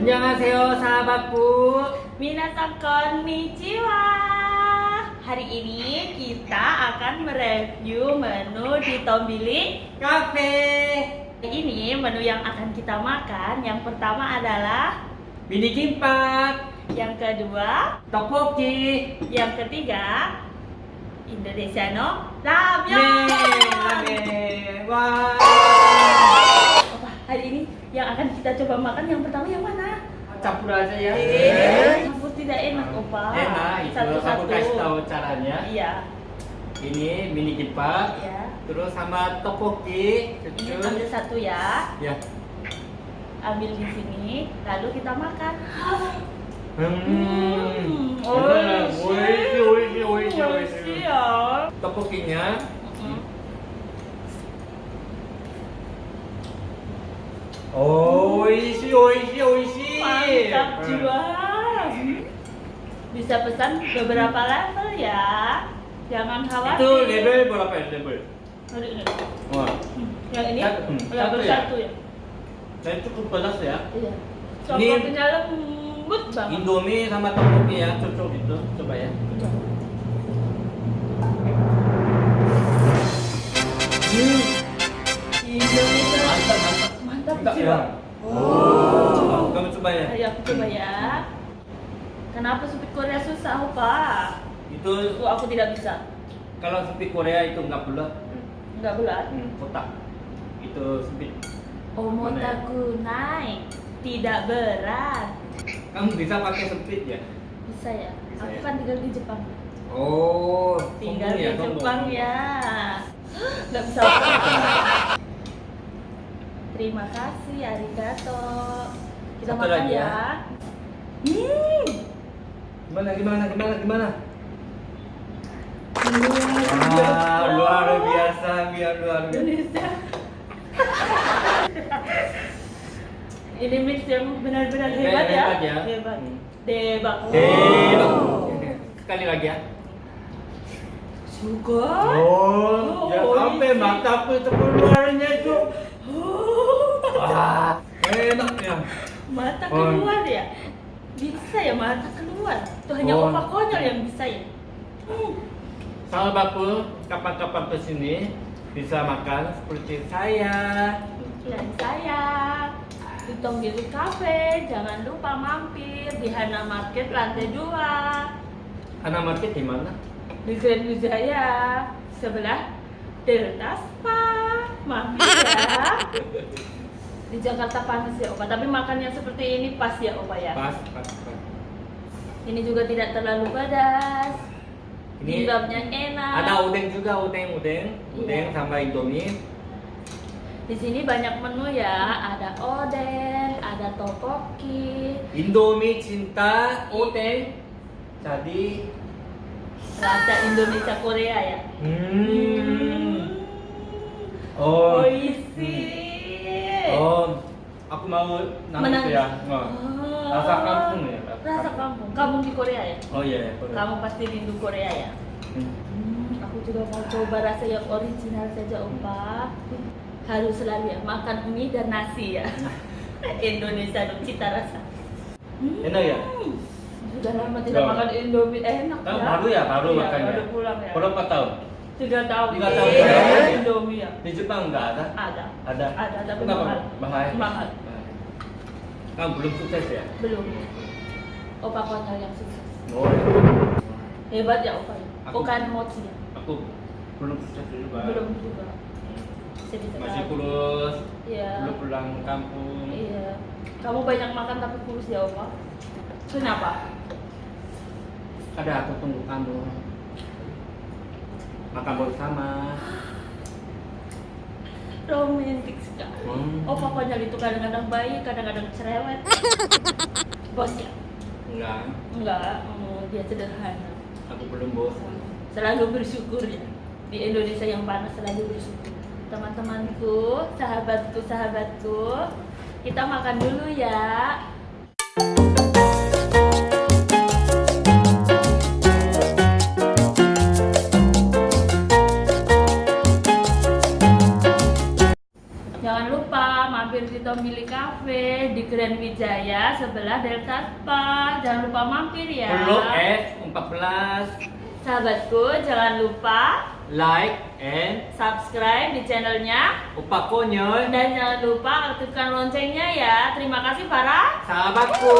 Annyeonghaseyo sahabatku. Minasan konnichiwa. Hari ini kita akan mereview menu di Tombili Cafe. Ini menu yang akan kita makan yang pertama adalah Mini kimbap, yang kedua, tteokbokki, yang ketiga Indonesia no ramen, ramyeon. ramen. Wah. Apa hari ini yang akan kita coba makan yang pertama yang mana? Campur aja ya. Eh, campur tidak enak, Opa. Enak, itu Satu-satu. aku kasih tahu caranya. Iya. Ini mini kimbap, Iya. terus sama tteokbokki, Ini ambil satu ya. Ya. Ambil di sini, lalu kita makan. Hmm. Oh, oishi, oishi, oishi, oishi. ya. Mm. Oishi, oishi, oishi. Mantap Hmm. jiwa. Bisa pesan beberapa level ya. Jangan khawatir. Itu level berapa ya level? Ini. Wah, Hmm, Yang ini? Satu, hmm, satu ya? bersatu ya? saya cukup pedas ya. Iya. Ini- Coklatnya lembut banget. Indomie sama tteokbokki ya, cocok gitu. Coba ya. Hmm. Jiwa. ya. Oh. Coba, kamu coba ya. Ayo aku coba ya. Kenapa supit Korea susah, Opa? Itu Itu aku tidak bisa. kalau sempit Korea itu nggak bulat, Enggak bulat. hmm, kotak. Itu sempit. Omotaku naik, tidak berat. Kamu bisa pakai sempit ya? Bisa ya? Bisa aku ya? kan tinggal di Jepang. Oh, Tinggal di ya. Jepang ya. Nggak bisa. Terima kasih, arigato. Kita Satu makan lagi ya. ya. Hmm. Gimana, gimana, gimana, gimana? Hmm. Ah, luar biasa, biar luar biasa. Indonesia. Ini mix yang benar-benar Hebat, hebat ya. hebat ya. Hebat. Hmm. Debak. Debak. Oh. Sekali lagi ya. Juga. Oh, ya Oh, sampai mataku itu keluarnya itu. Oh. Wah, enak ya. Mata Oh. keluar ya. Bisa ya mata keluar. Itu hanya Oh. opak konyol yang bisa ya. Hmm. Sahabatku, kapan-kapan ke sini bisa makan seperti saya. Dan saya di Tonggiri Cafe, jangan lupa mampir di Hana Market lantai 2 Anak market di mana? di Grand Wijaya sebelah Delta Spa mampir ya di Jakarta panas ya Opa tapi makannya seperti ini pas ya Opa ya Pas, pas, pas. ini juga tidak terlalu pedas Ini Bimbabnya enak Ada udeng juga, udeng, udeng, udeng Iya. sama indomie. di sini banyak menu ya ada odeng ada topoki Indomie cinta, udeng. Jadi, rasa Indonesia Korea ya hmm. Oh. oh isi Oh, aku mau nangis Menangis. ya. Oh. Rasa kampung ya. rasa kampung kampung di Korea ya Oh iya, iya. boleh. kamu pasti rindu Korea ya Hmm. Hmm, aku juga mau coba rasa yang original saja, Opa. Harus selalu ya makan mie dan nasi ya. Indonesia dong cita rasa. Hmm, Enak ya? Sudah lama tidak Loh. makan Indomie enak Kamu ya. baru ya, baru Iya, makan ya? Baru pulang ya. Berapa tahun? Tiga tahun. Tiga tahun Iya, ya? Indomie ya. Di Jepang nggak ada? Ada. Ada. Ada, tapi Kenapa? mahal. Mahal. Mahal. Kamu belum sukses ya? Belum. Opa konyol yang sukses. Oh, iya. Hebat ya Opa. ya. Bukan mochi ya. Aku belum sukses juga. Belum juga. Masih kurus. Iya. Belum pulang kampung. Iya. Kamu banyak makan tapi kurus ya, Opa. Kenapa? Ada aku tunggu kamu. Makan bersama. Romantis sekali. Hmm. Opa konyol itu kadang-kadang baik, kadang-kadang cerewet. Bos ya? Enggak, Enggak, oh, dia sederhana. aku belum bosan. Selalu bersyukur ya. Di Indonesia yang panas selalu bersyukur. Teman-temanku, sahabatku, sahabatku, kita makan dulu ya. Tombili Cafe di Grand Wijaya sebelah Delta Spa. Jangan lupa mampir ya. Follow F14 Sahabatku, jangan lupa like and subscribe di channelnya upakonyo dan jangan lupa aktifkan loncengnya ya. Terima kasih para sahabatku.